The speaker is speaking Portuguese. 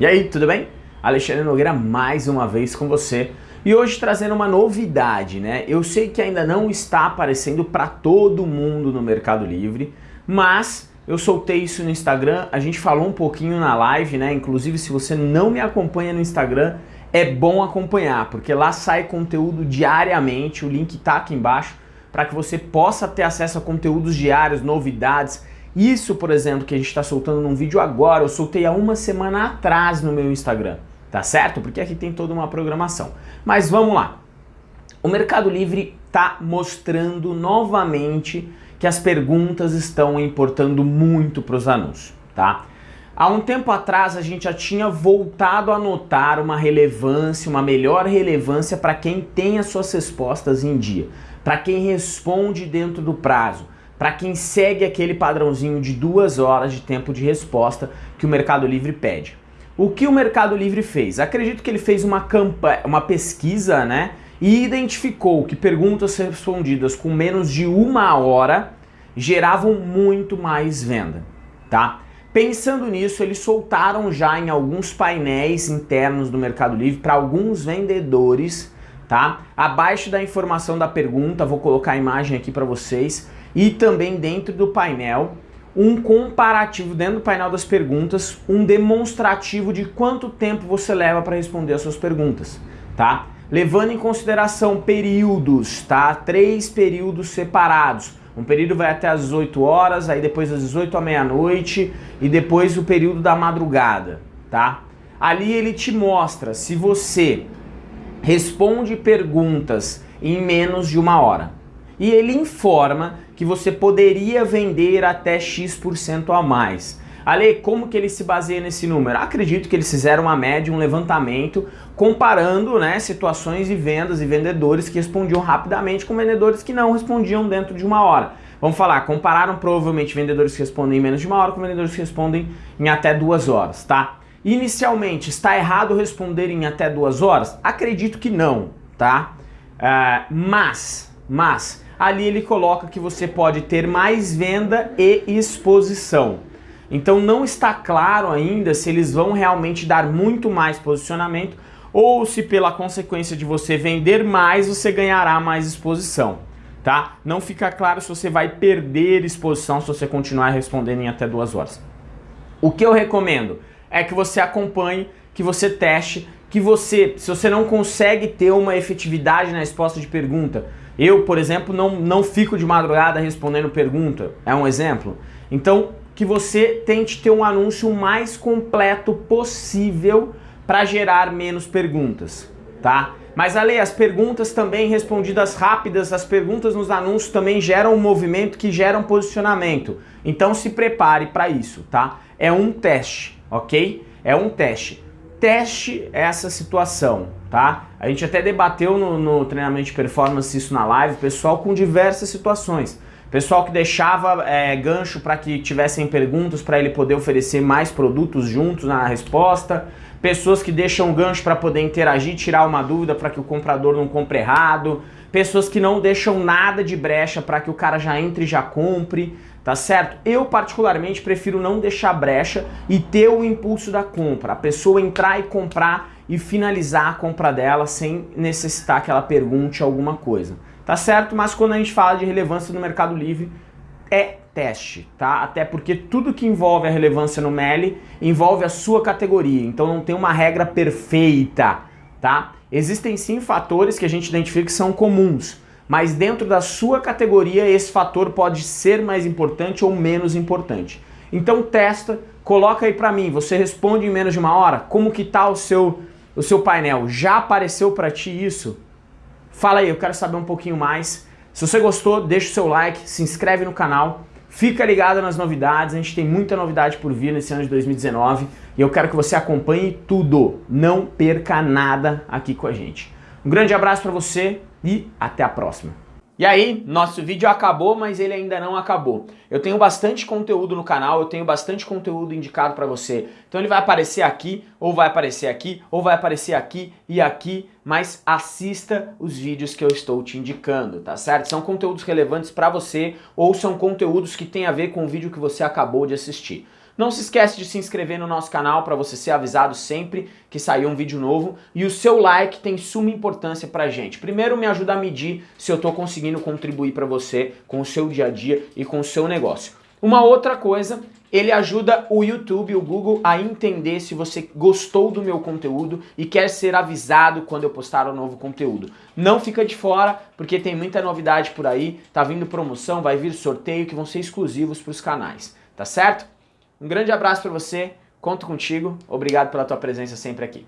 E aí, tudo bem? Alexandre Nogueira mais uma vez com você e hoje trazendo uma novidade, né? Eu sei que ainda não está aparecendo para todo mundo no Mercado Livre, mas eu soltei isso no Instagram, a gente falou um pouquinho na live, né? Inclusive, se você não me acompanha no Instagram, é bom acompanhar, porque lá sai conteúdo diariamente, o link tá aqui embaixo, para que você possa ter acesso a conteúdos diários, novidades, isso, por exemplo, que a gente está soltando num vídeo agora, eu soltei há uma semana atrás no meu Instagram, tá certo? Porque aqui tem toda uma programação. Mas vamos lá. O Mercado Livre está mostrando novamente que as perguntas estão importando muito para os anúncios, tá? Há um tempo atrás a gente já tinha voltado a notar uma relevância, uma melhor relevância para quem tem as suas respostas em dia, para quem responde dentro do prazo, para quem segue aquele padrãozinho de duas horas de tempo de resposta que o Mercado Livre pede. O que o Mercado Livre fez? Acredito que ele fez uma, uma pesquisa né, e identificou que perguntas respondidas com menos de uma hora geravam muito mais venda. Tá? Pensando nisso, eles soltaram já em alguns painéis internos do Mercado Livre para alguns vendedores, tá? Abaixo da informação da pergunta, vou colocar a imagem aqui para vocês, e também dentro do painel um comparativo dentro do painel das perguntas, um demonstrativo de quanto tempo você leva para responder as suas perguntas, tá? Levando em consideração períodos, tá? Três períodos separados. Um período vai até às 18 horas, aí depois às 18 à meia-noite e depois o período da madrugada, tá? Ali ele te mostra se você responde perguntas em menos de uma hora. E ele informa que você poderia vender até X% a mais. Ale, como que ele se baseia nesse número? Acredito que eles fizeram uma média, um levantamento, comparando né, situações de vendas e vendedores que respondiam rapidamente com vendedores que não respondiam dentro de uma hora. Vamos falar, compararam provavelmente vendedores que respondem em menos de uma hora com vendedores que respondem em até duas horas, tá? Inicialmente, está errado responder em até duas horas? Acredito que não, tá? Uh, mas, mas, ali ele coloca que você pode ter mais venda e exposição. Então não está claro ainda se eles vão realmente dar muito mais posicionamento ou se pela consequência de você vender mais, você ganhará mais exposição, tá? Não fica claro se você vai perder exposição se você continuar respondendo em até duas horas. O que eu recomendo é que você acompanhe, que você teste, que você, se você não consegue ter uma efetividade na resposta de pergunta, eu, por exemplo, não, não fico de madrugada respondendo pergunta, é um exemplo. Então, que você tente ter um anúncio mais completo possível para gerar menos perguntas, tá? Mas Ale, as perguntas também respondidas rápidas, as perguntas nos anúncios também geram um movimento que gera um posicionamento. Então se prepare para isso, tá? É um teste, ok? É um teste teste essa situação, tá? A gente até debateu no, no treinamento de performance isso na live, pessoal com diversas situações. Pessoal que deixava é, gancho para que tivessem perguntas para ele poder oferecer mais produtos juntos na resposta. Pessoas que deixam gancho para poder interagir, tirar uma dúvida para que o comprador não compre errado. Pessoas que não deixam nada de brecha para que o cara já entre e já compre tá certo? Eu particularmente prefiro não deixar brecha e ter o impulso da compra, a pessoa entrar e comprar e finalizar a compra dela sem necessitar que ela pergunte alguma coisa, tá certo? Mas quando a gente fala de relevância no Mercado Livre, é teste, tá? Até porque tudo que envolve a relevância no MELI envolve a sua categoria, então não tem uma regra perfeita, tá? Existem sim fatores que a gente identifica que são comuns, mas dentro da sua categoria esse fator pode ser mais importante ou menos importante. Então testa, coloca aí para mim, você responde em menos de uma hora? Como que tá o seu, o seu painel? Já apareceu para ti isso? Fala aí, eu quero saber um pouquinho mais. Se você gostou, deixa o seu like, se inscreve no canal, fica ligado nas novidades, a gente tem muita novidade por vir nesse ano de 2019 e eu quero que você acompanhe tudo, não perca nada aqui com a gente. Um grande abraço para você, e até a próxima. E aí, nosso vídeo acabou, mas ele ainda não acabou. Eu tenho bastante conteúdo no canal, eu tenho bastante conteúdo indicado para você. Então ele vai aparecer aqui, ou vai aparecer aqui, ou vai aparecer aqui e aqui, mas assista os vídeos que eu estou te indicando, tá certo? São conteúdos relevantes para você ou são conteúdos que têm a ver com o vídeo que você acabou de assistir. Não se esquece de se inscrever no nosso canal para você ser avisado sempre que sair um vídeo novo e o seu like tem suma importância pra gente. Primeiro me ajuda a medir se eu estou conseguindo contribuir para você com o seu dia a dia e com o seu negócio. Uma outra coisa, ele ajuda o YouTube, o Google a entender se você gostou do meu conteúdo e quer ser avisado quando eu postar um novo conteúdo. Não fica de fora, porque tem muita novidade por aí, tá vindo promoção, vai vir sorteio que vão ser exclusivos para os canais, tá certo? Um grande abraço para você, conto contigo, obrigado pela tua presença sempre aqui.